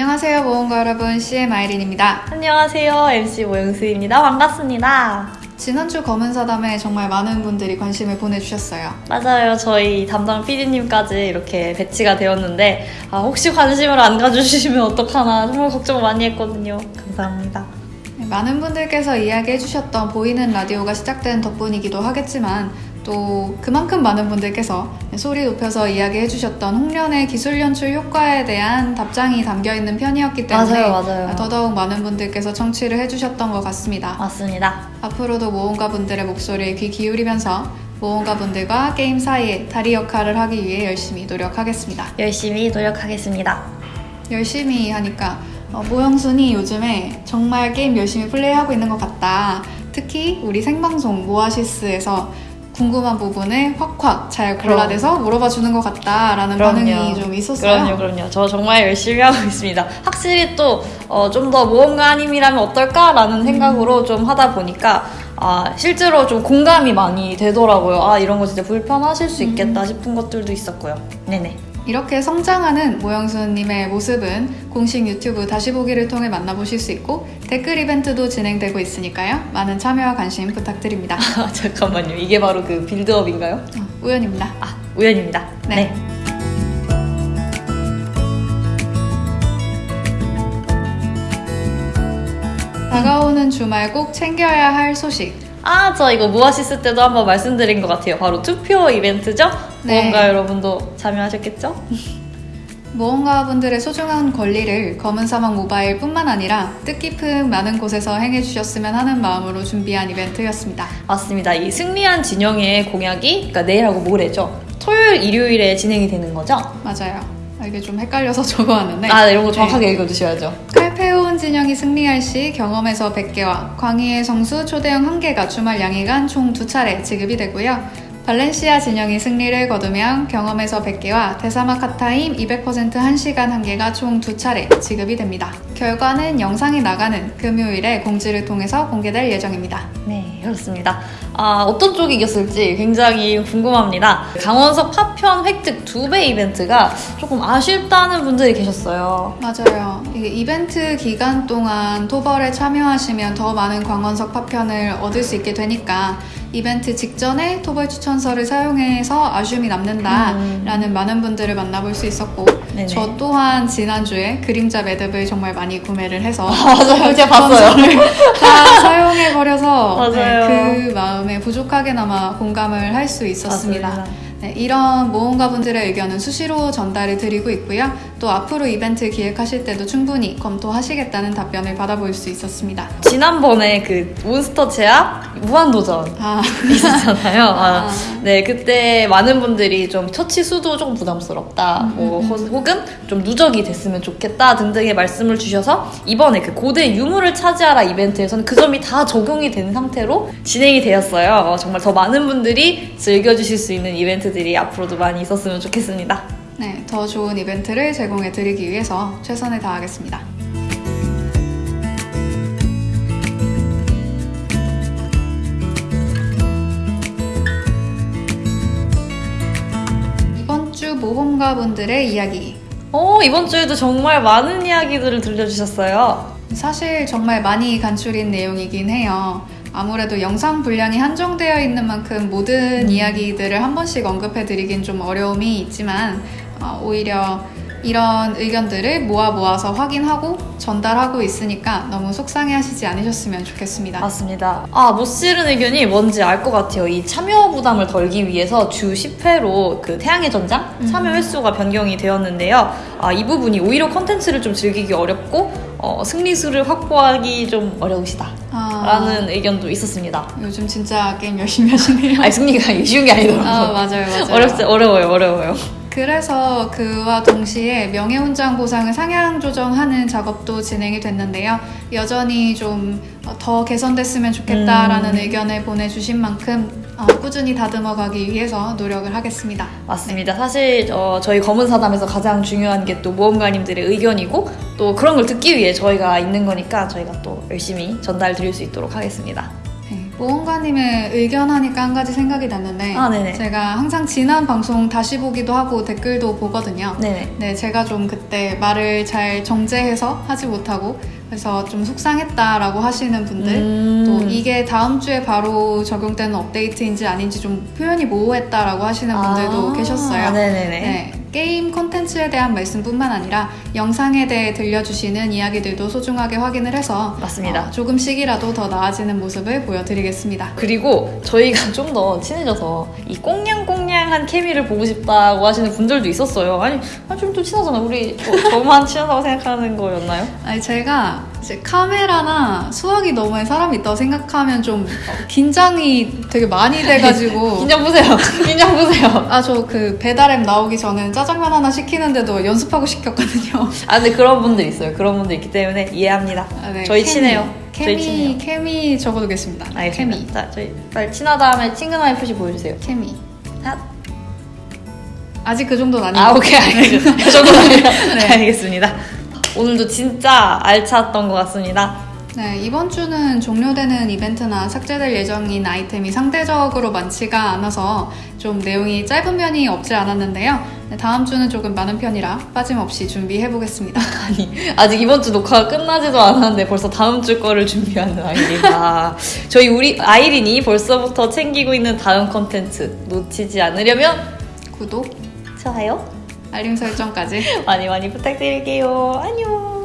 안녕하세요 모험가 여러분 CM 아이린입니다. 안녕하세요. MC 모영수입니다. 반갑습니다. 지난주 검은사담에 정말 많은 분들이 관심을 보내주셨어요. 맞아요. 저희 담당 PD님까지 이렇게 배치가 되었는데 아, 혹시 관심을 안 가져주시면 어떡하나 정말 걱정 많이 했거든요. 감사합니다. 네, 많은 분들께서 이야기해주셨던 보이는 라디오가 시작된 덕분이기도 하겠지만 또 그만큼 많은 분들께서 소리 높여서 이야기해 주셨던 홍련의 기술 연출 효과에 대한 답장이 담겨있는 편이었기 때문에 맞아요, 맞아요. 더더욱 많은 분들께서 청취를 해주셨던 것 같습니다. 맞습니다. 앞으로도 모험가 분들의 목소리에 귀 기울이면서 모험가 분들과 게임 사이에 다리 역할을 하기 위해 열심히 노력하겠습니다. 열심히 노력하겠습니다. 열심히 하니까 어, 모영순이 요즘에 정말 게임 열심히 플레이하고 있는 것 같다. 특히 우리 생방송 모아시스에서 궁금한 부분을 확확 잘 골라내서 물어봐 주는 것 같다라는 반응이 좀 있었어요. 그럼요, 그럼요. 저 정말 열심히 하고 있습니다. 확실히 또 좀더 모험가님이라면 어떨까라는 생각으로 좀 하다 보니까 아, 실제로 좀 공감이 많이 되더라고요. 아, 이런 거 진짜 불편하실 수 있겠다 싶은 것들도 있었고요. 네네. 이렇게 성장하는 모영수님의 모습은 공식 유튜브 다시 보기를 통해 만나보실 수 있고 댓글 이벤트도 진행되고 있으니까요. 많은 참여와 관심 부탁드립니다. 아, 잠깐만요. 이게 바로 그 빌드업인가요? 어, 우연입니다. 아, 우연입니다. 네. 네. 다가오는 주말 꼭 챙겨야 할 소식. 아, 저 이거 무아시스 때도 한번 말씀드린 것 같아요. 바로 투표 이벤트죠? 네. 뭔가 여러분도 참여하셨겠죠? 모험가 분들의 소중한 권리를 검은 사막 모바일 뿐만 아니라 뜻깊은 많은 곳에서 행해 주셨으면 하는 마음으로 준비한 이벤트였습니다. 맞습니다. 이 승리한 진영의 공약이 그러니까 내일하고 모레죠. 토요일, 일요일에 진행이 되는 거죠? 맞아요. 아, 이게 좀 헷갈려서 적어왔는데 아, 네, 이런 거 정확하게 읽어주셔야죠. 칼페온 진영이 승리할 시 경험에서 100개와 광희의 성수 초대형 1개가 주말 양일간 총두 차례 지급이 되고요. 발렌시아 진영이 승리를 거두면 경험에서 100개와 대사막 카타임 200% 1시간 1개가 총 두 차례 지급이 됩니다. 결과는 영상이 나가는 금요일에 공지를 통해서 공개될 예정입니다. 네, 그렇습니다. 아, 어떤 쪽이 이겼을지 굉장히 궁금합니다. 강원석 파편 획득 두배 이벤트가 조금 아쉽다는 분들이 계셨어요. 맞아요. 이벤트 기간 동안 토벌에 참여하시면 더 많은 광원석 파편을 얻을 수 있게 되니까 이벤트 직전에 토벌 추천서를 사용해서 아쉬움이 남는다라는 많은 분들을 만나볼 수 있었고 음. 네네. 저 또한 지난주에 그림자 매듭을 정말 많이 구매를 해서 맞아요. 제가 봤어요. 다 사용해 버려서 네. 그 마음에 부족하게나마 공감을 할 수 있었습니다. 맞습니다. 네, 이런 모험가분들의 의견은 수시로 전달을 드리고 있고요. 또 앞으로 이벤트 기획하실 때도 충분히 검토하시겠다는 답변을 받아볼 수 있었습니다. 지난번에 그 몬스터 제약 무한도전 아, 있었잖아요. 아, 아. 네, 그때 많은 분들이 좀 처치 수도 조금 부담스럽다, 음, 뭐, 허- 혹은 좀 누적이 됐으면 좋겠다 등등의 말씀을 주셔서 이번에 그 고대 유물을 차지하라 이벤트에서는 그 점이 다 적용이 된 상태로 진행이 되었어요. 어, 정말 더 많은 분들이 즐겨주실 수 있는 이벤트 들이 앞으로도 많이 있었으면 좋겠습니다. 네, 더 좋은 이벤트를 제공해 드리기 위해서 최선을 다하겠습니다. 이번 주 모험가 분들의 이야기. 어, 이번 주에도 정말 많은 이야기들을 들려주셨어요. 사실 정말 많이 간추린 내용이긴 해요. 아무래도 영상 분량이 한정되어 있는 만큼 모든 이야기들을 한 번씩 언급해 드리긴 좀 어려움이 있지만 어, 오히려 이런 의견들을 모아 모아서 확인하고 전달하고 있으니까 너무 속상해 하시지 않으셨으면 좋겠습니다. 맞습니다. 아, 못 실은 의견이 뭔지 알 것 같아요. 이 참여 부담을 덜기 위해서 주 10회로 그 태양의 전장 참여 횟수가 변경이 되었는데요. 아, 이 부분이 오히려 컨텐츠를 좀 즐기기 어렵고 어, 승리수를 확보하기 좀 어려우시다. 아, 라는 의견도 있었습니다. 요즘 진짜 게임 열심히 하시네요. 아니, 승리가 쉬운 게 아니더라고요. 아, 맞아요, 맞아요. 어렵지, 어려워요, 어려워요. 그래서 그와 동시에 명예훈장 보상을 상향 조정하는 작업도 진행이 됐는데요. 여전히 좀 더 개선됐으면 좋겠다라는 음. 의견을 보내주신 만큼 어, 꾸준히 다듬어 가기 위해서 노력을 하겠습니다. 맞습니다. 사실 어, 저희 검은 사담에서 가장 중요한 게 또 모험가님들의 의견이고 또 그런 걸 듣기 위해 저희가 있는 거니까 저희가 또 열심히 전달 드릴 수 있도록 하겠습니다. 네, 모험가님의 의견 하니까 한 가지 생각이 났는데 아. 제가 항상 지난 방송 다시 보기도 하고 댓글도 보거든요. 네네. 네, 제가 좀 그때 말을 잘 정제해서 하지 못하고 그래서 좀 속상했다라고 하시는 분들 음. 또 이게 다음 주에 바로 적용되는 업데이트인지 아닌지 좀 표현이 모호했다라고 하시는 분들도 아, 계셨어요. 네네네. 네, 게임 콘텐츠에 대한 말씀뿐만 아니라 영상에 대해 들려주시는 이야기들도 소중하게 확인을 해서 맞습니다. 어, 조금씩이라도 더 나아지는 모습을 보여드리겠습니다. 그리고 저희가 좀 더 친해져서 이 꽁냥꽁냥한 케미를 보고 싶다고 하시는 분들도 있었어요. 아니, 좀더 친하잖아. 우리 저, 저만 친하다고 생각하는 거였나요? 아니 제가 이제 카메라나 수학이 너머에 사람이 있다고 생각하면 좀 어, 긴장이 되게 많이 돼가지고 긴장 보세요. 긴장 보세요. 아 저 그 배달앱 나오기 전에 짜장면 하나 시키는데도 연습하고 시켰거든요. 아, 근데 그런 분들 있어요. 그런 분들 있기 때문에 이해합니다. 아, 네, 저희. 친해요. 저희 케미 친해요. 케미 적어두겠습니다. 알겠습니다. 케미 자, 저희 빨리 친하다 하면 친근함의 표시 보여주세요. 케미 자, 아직 그 정도는 아니고 아, 오케이, 알겠습니다. 그 정도는 네. 알겠습니다. 오늘도 진짜 알찼던 것 같습니다. 네, 이번 주는 종료되는 이벤트나 삭제될 예정인 아이템이 상대적으로 많지가 않아서 좀 내용이 짧은 면이 없지 않았는데요. 네, 다음 주는 조금 많은 편이라 빠짐없이 준비해 보겠습니다. 아니, 아직 이번 주 녹화가 끝나지도 않았는데 벌써 다음 주 거를 준비하는 아이린아. 저희 우리 아이린이 벌써부터 챙기고 있는 다음 컨텐츠 놓치지 않으려면 구독, 좋아요 알림 설정까지 많이 많이 부탁드릴게요. 안녕.